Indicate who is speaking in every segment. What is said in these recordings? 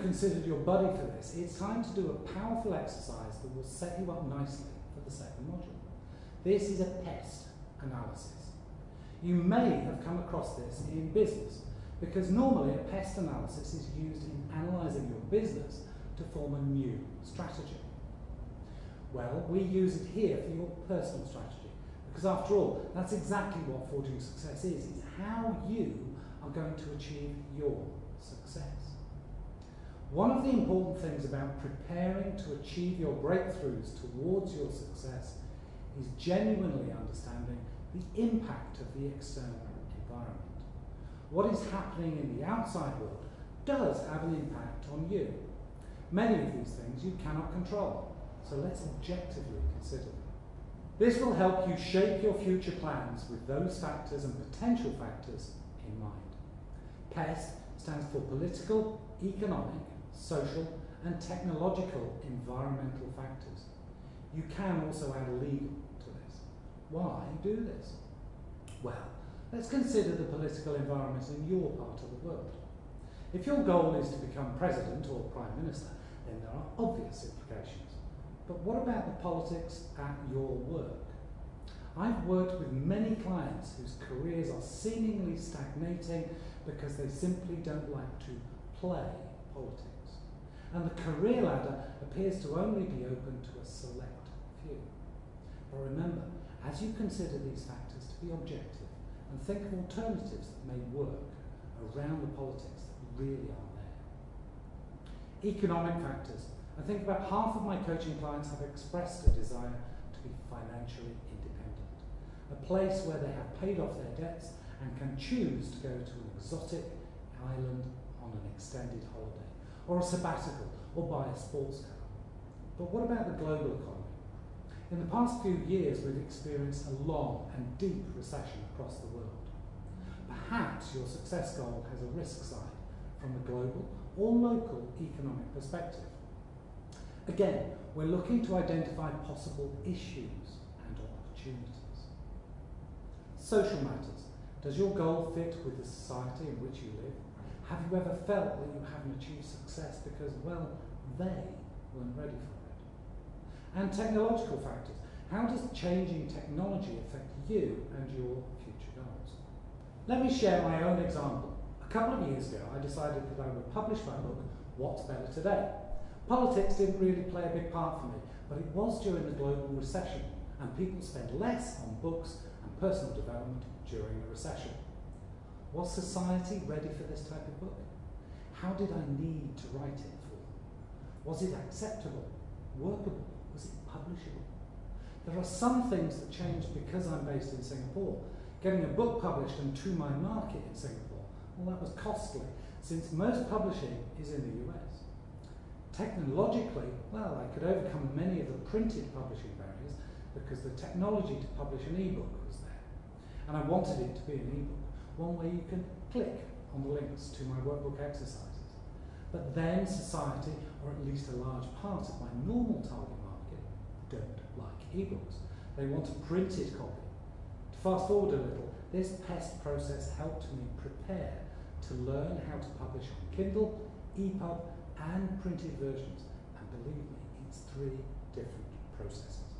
Speaker 1: considered your buddy for this, it's time to do a powerful exercise that will set you up nicely for the second module. This is a pest analysis. You may have come across this in business because normally a pest analysis is used in analysing your business to form a new strategy. Well, we use it here for your personal strategy because after all, that's exactly what Forging Success is. It's how you are going to achieve your success. One of the important things about preparing to achieve your breakthroughs towards your success is genuinely understanding the impact of the external environment. What is happening in the outside world does have an impact on you. Many of these things you cannot control, so let's objectively consider them. This will help you shape your future plans with those factors and potential factors in mind. PEST stands for political, economic, social and technological environmental factors. You can also add legal to this. Why do this? Well, let's consider the political environment in your part of the world. If your goal is to become president or prime minister, then there are obvious implications. But what about the politics at your work? I've worked with many clients whose careers are seemingly stagnating because they simply don't like to play politics. And the career ladder appears to only be open to a select few. But remember, as you consider these factors to be objective and think of alternatives that may work around the politics that really are there. Economic factors I think about half of my coaching clients have expressed a desire to be financially independent, a place where they have paid off their debts and can choose to go to an exotic island on an extended holiday, or a sabbatical, or buy a sports car. But what about the global economy? In the past few years, we've experienced a long and deep recession across the world. Perhaps your success goal has a risk side from a global or local economic perspective. Again, we're looking to identify possible issues and opportunities. Social matters. Does your goal fit with the society in which you live? Have you ever felt that you haven't achieved because, well, they weren't ready for it? And technological factors. How does changing technology affect you and your future goals? Let me share my own example. A couple of years ago, I decided that I would publish my book, What's Better Today? Politics didn't really play a big part for me, but it was during the global recession, and people spent less on books and personal development during the recession. Was society ready for this type of book? How did I need to write it for? Was it acceptable, workable, was it publishable? There are some things that changed because I'm based in Singapore. Getting a book published and to my market in Singapore, well that was costly, since most publishing is in the US. Technologically, well, I could overcome many of the printed publishing barriers because the technology to publish an ebook was there. And I wanted it to be an ebook, one where you can click on the links to my workbook exercises. But then society, or at least a large part of my normal target market, don't like ebooks. They want a printed copy. To fast forward a little, this PEST process helped me prepare to learn how to publish on Kindle, EPUB, and printed versions. And believe me, it's three different processes.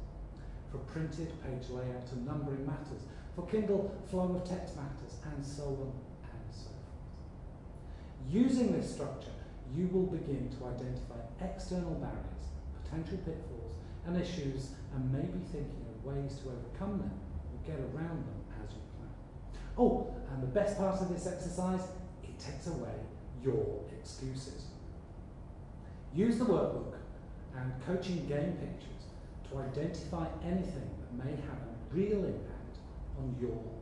Speaker 1: For printed, page layout and numbering matters. For Kindle, flow of text matters, and so on and so forth. Using this structure, you will begin to identify external barriers, potential pitfalls, and issues, and maybe thinking of ways to overcome them or get around them as you plan. Oh, and the best part of this exercise, it takes away your excuses. Use the workbook and coaching game pictures to identify anything that may have a real impact on your.